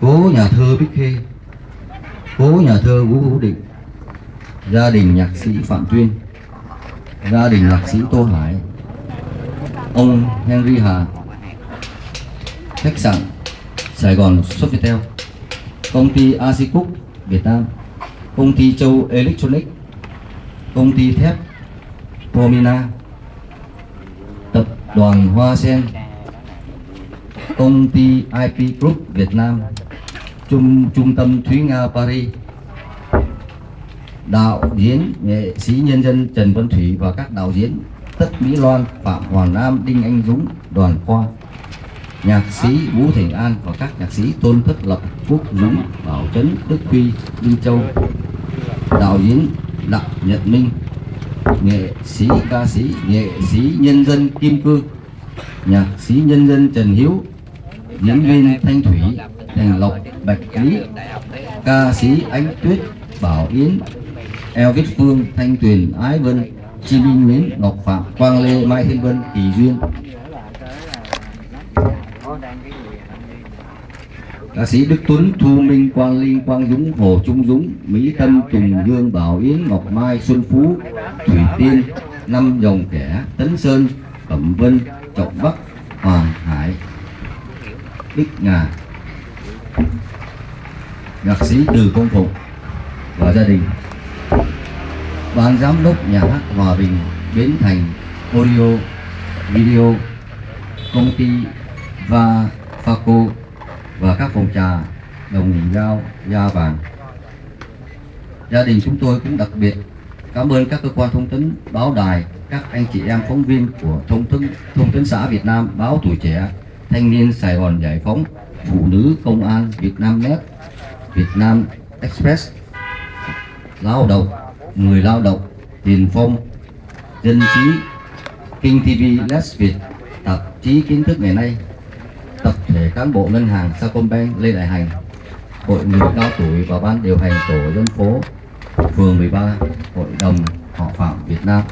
cố nhà thơ Bích Khê. Cố nhà thơ Vũ Hữu Định. Gia đình nhạc sĩ Phạm Tuyên. Gia đình nhạc sĩ Tô Hải. Ông Henry Hà. Khách sạn Sài Gòn Sofitel công ty Asicook Việt Nam. Công ty Châu Electronic công ty thép Promina tập đoàn Hoa Sen công ty IP Group Việt Nam trung trung tâm Thúy Nga Paris. Đạo diễn nghệ sĩ nhân dân Trần Văn Thủy và các đạo diễn Tất Mỹ Loan, Phạm Hoàng Nam, Đinh Anh Dũng, Đoàn Khoa. Nhạc sĩ Vũ Thành An và các nhạc sĩ Tôn Thất Lập, Quốc Dũng, Bảo Trấn, Đức Huy, Đinh Châu. Đạo diễn Đặng Nhật Minh. Nghệ sĩ ca sĩ nghệ sĩ nhân dân Kim Cương. Nhạc sĩ nhân dân Trần Hiếu diễn viên Thanh Thủy Thành Lộc Bạch Lý ca sĩ Ánh Tuyết Bảo Yến Elvis Phương Thanh Tuyền Ái Vân Chi Minh Mến Ngọc Phạm Quang Lê Mai Thiên Vân Kỳ Duyên. Ca sĩ Đức Tuấn Thu Minh Quang Linh Quang Dũng Hồ Trung Dũng Mỹ Tâm Tùng Dương Bảo Yến Ngọc Mai Xuân Phú Thủy Tiên Năm Dòng Kẻ Tấn Sơn Cẩm Vân Trọng Bắc Bích Ngà nhạc sĩ Từ Công Phụng và gia đình. Ban giám đốc nhà hát Hòa Bình Bến Thành Audio, Video, công ty và Faco và các phòng trà đồng giao, gia vàng. Gia đình chúng tôi cũng đặc biệt cảm ơn các cơ quan thông tấn, báo đài, các anh chị em phóng viên của thông tấn thông tấn xã Việt Nam báo tuổi trẻ thanh niên Sài Gòn giải phóng, phụ nữ công an Việt Nam Net, Việt Nam Express, lao động, người lao động, tiền phong, dân trí, kinh tv Les việt, tạp chí kiến thức ngày nay, tập thể cán bộ ngân hàng Sacombank Lê Đại Hành, hội người cao tuổi và ban điều hành tổ dân phố, phường 13 hội đồng họ phạm Việt Nam.